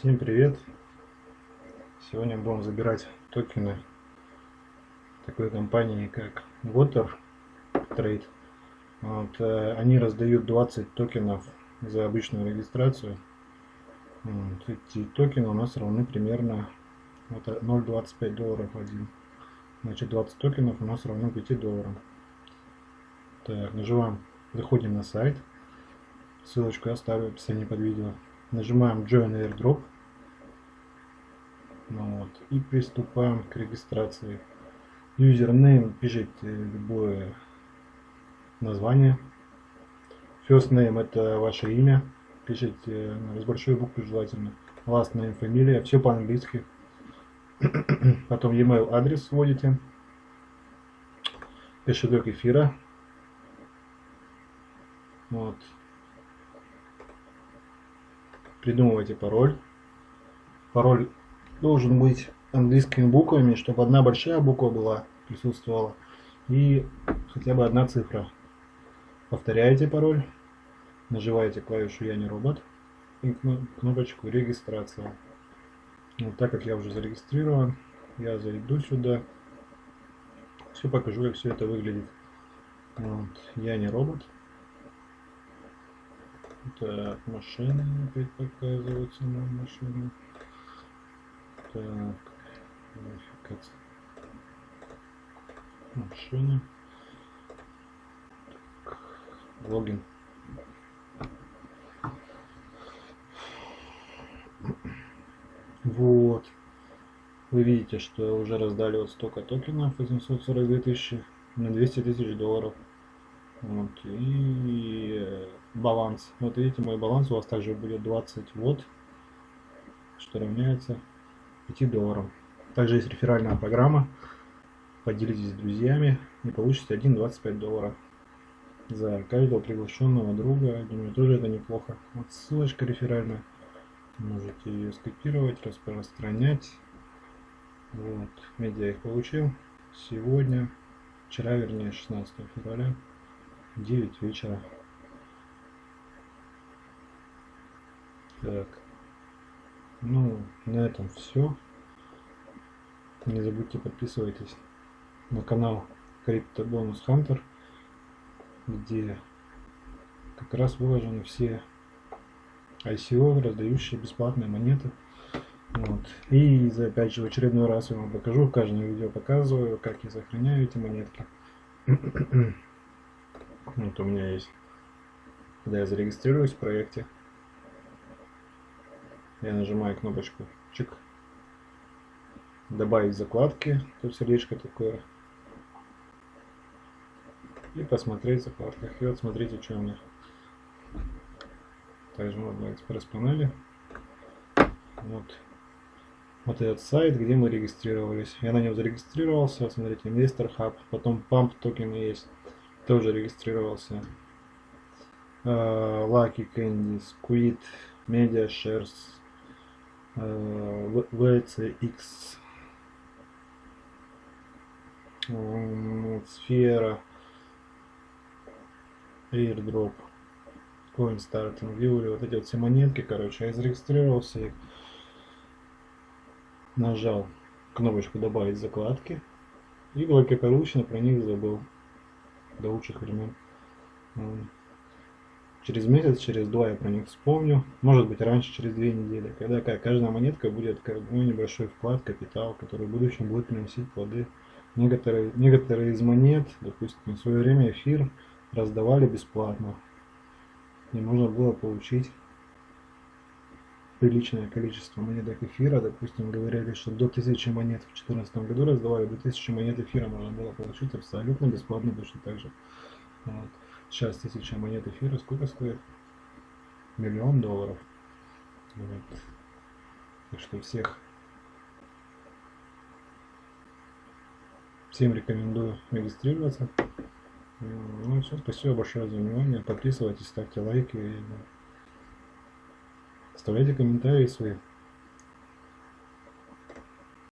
Всем привет! Сегодня будем забирать токены такой компании как Water Trade. Вот, э, они раздают 20 токенов за обычную регистрацию. Вот, эти токены у нас равны примерно вот, 0,25 долларов один. Значит 20 токенов у нас равно 5 долларам. Так, нажимаем, заходим на сайт. Ссылочку я оставлю в описании под видео. Нажимаем Join Airdrop. Вот, и приступаем к регистрации. Username пишите любое название. First name это ваше имя. Пишите с большой буквы желательно. Last name, фамилия. Все по-английски. Потом e-mail адрес вводите. Кошелек эфира. Вот придумывайте пароль. Пароль должен быть английскими буквами, чтобы одна большая буква была, присутствовала, и хотя бы одна цифра. Повторяете пароль, нажимаете клавишу «Я не робот» и кнопочку «Регистрация». Вот так как я уже зарегистрирован, я зайду сюда, все покажу, как все это выглядит. Вот. Я не робот. Так, машины опять показываются нам машины. Так, верификация. Машины. Так, логин. Вот. Вы видите, что уже раздали вот столько токенов, 842 тысячи на 200 тысяч долларов. Вот, и э, баланс. Вот видите, мой баланс у вас также будет 20 вот, что равняется 5 долларам. Также есть реферальная программа. Поделитесь с друзьями и получите 1,25 доллара за каждого приглашенного друга. Думаю, тоже это неплохо. Вот ссылочка реферальная. Можете ее скопировать, распространять. Вот, медиа их получил сегодня, вчера, вернее, 16 февраля. 9 вечера. Так. Ну, на этом все. Не забудьте подписывайтесь на канал Crypto Bonus Hunter, где как раз выложены все ICO, раздающие бесплатные монеты. Вот. И опять же в очередной раз я вам покажу, в каждом видео показываю, как я сохраняю эти монетки. Вот у меня есть, когда я зарегистрируюсь в проекте, я нажимаю кнопочку чик, добавить закладки, тут сердечко такое, и посмотреть в закладках. И вот смотрите, что у меня. Также можно экспресс панели. Вот. Вот этот сайт, где мы регистрировались. Я на нем зарегистрировался. Смотрите, инвестор хаб. Потом памп токены есть тоже регистрировался. Uh, Lucky Candy, Squid, Media Shares, uh, VCX, um, Сфера, Airdrop, CoinStarting, View, вот эти вот все монетки, короче, я зарегистрировался их, нажал кнопочку добавить закладки и благополучно про них забыл до лучших времен. Через месяц, через два я про них вспомню. Может быть раньше, через две недели. Когда каждая монетка будет ну, небольшой вклад, капитал, который в будущем будет приносить плоды. Некоторые, некоторые из монет, допустим, в свое время эфир раздавали бесплатно. И можно было получить приличное количество монеток эфира. Допустим, говорили, что до 1000 монет в 2014 году раздавали, до 1000 монет эфира можно было получить абсолютно бесплатно, точно так же. Вот. Сейчас 1000 монет эфира сколько стоит? Миллион долларов. Вот. Так что всех всем рекомендую регистрироваться. Ну все, спасибо большое за внимание. Подписывайтесь, ставьте лайки. Оставляйте комментарии свои.